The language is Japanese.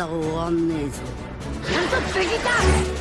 ま終わんねえぞ。監督すぎた